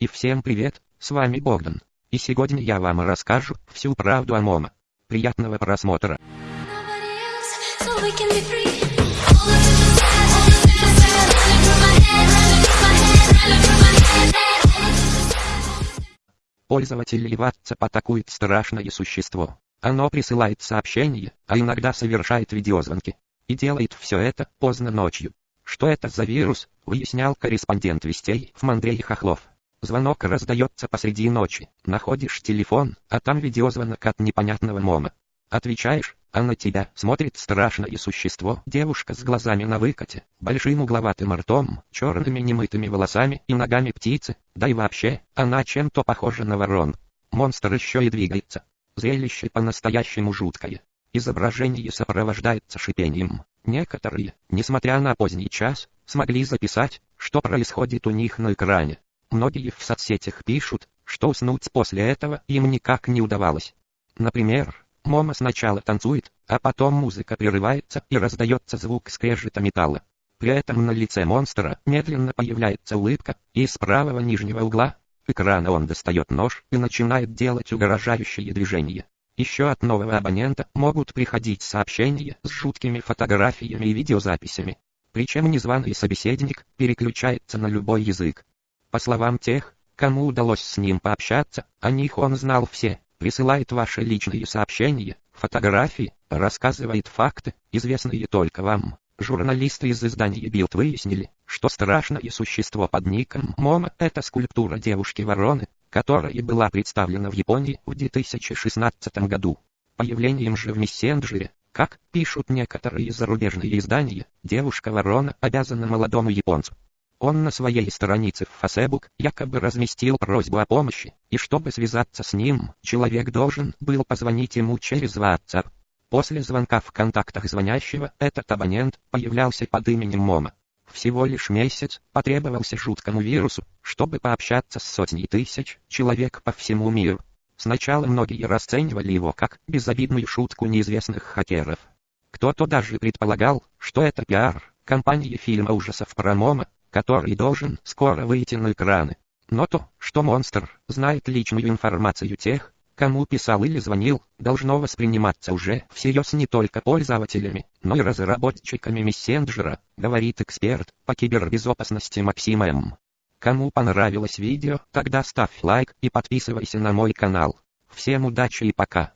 И всем привет, с вами Богдан. И сегодня я вам расскажу всю правду о Момо. Приятного просмотра. Пользователей WhatsApp атакует страшное существо. Оно присылает сообщения, а иногда совершает видеозвонки. И делает все это поздно ночью. Что это за вирус, выяснял корреспондент Вестей в Андрей Хохлов. Звонок раздается посреди ночи. Находишь телефон, а там видеозвонок от непонятного мома. Отвечаешь, а на тебя смотрит страшное существо. Девушка с глазами на выкате, большим угловатым ртом, черными немытыми волосами и ногами птицы. Да и вообще, она чем-то похожа на ворон. Монстр еще и двигается. Зрелище по-настоящему жуткое. Изображение сопровождается шипением. Некоторые, несмотря на поздний час, смогли записать, что происходит у них на экране. Многие в соцсетях пишут, что уснуть после этого им никак не удавалось. Например, Момо сначала танцует, а потом музыка прерывается и раздается звук скрежета металла. При этом на лице монстра медленно появляется улыбка, и из правого нижнего угла экрана он достает нож и начинает делать угрожающие движения. Еще от нового абонента могут приходить сообщения с жуткими фотографиями и видеозаписями. Причем незваный собеседник переключается на любой язык. По словам тех, кому удалось с ним пообщаться, о них он знал все, присылает ваши личные сообщения, фотографии, рассказывает факты, известные только вам. Журналисты из издания Билд выяснили, что страшное существо под ником Момо – это скульптура девушки-вороны, которая была представлена в Японии в 2016 году. Появлением же в мессенджере, как пишут некоторые зарубежные издания, девушка-ворона обязана молодому японцу. Он на своей странице в Facebook якобы разместил просьбу о помощи, и чтобы связаться с ним, человек должен был позвонить ему через WhatsApp. После звонка в контактах звонящего этот абонент появлялся под именем Момо. Всего лишь месяц потребовался жуткому вирусу, чтобы пообщаться с сотней тысяч человек по всему миру. Сначала многие расценивали его как безобидную шутку неизвестных хакеров. Кто-то даже предполагал, что это пиар компании фильма ужасов про Момо, который должен скоро выйти на экраны. Но то, что монстр знает личную информацию тех, кому писал или звонил, должно восприниматься уже всерьез не только пользователями, но и разработчиками мессенджера, говорит эксперт по кибербезопасности Максим М. Кому понравилось видео, тогда ставь лайк и подписывайся на мой канал. Всем удачи и пока.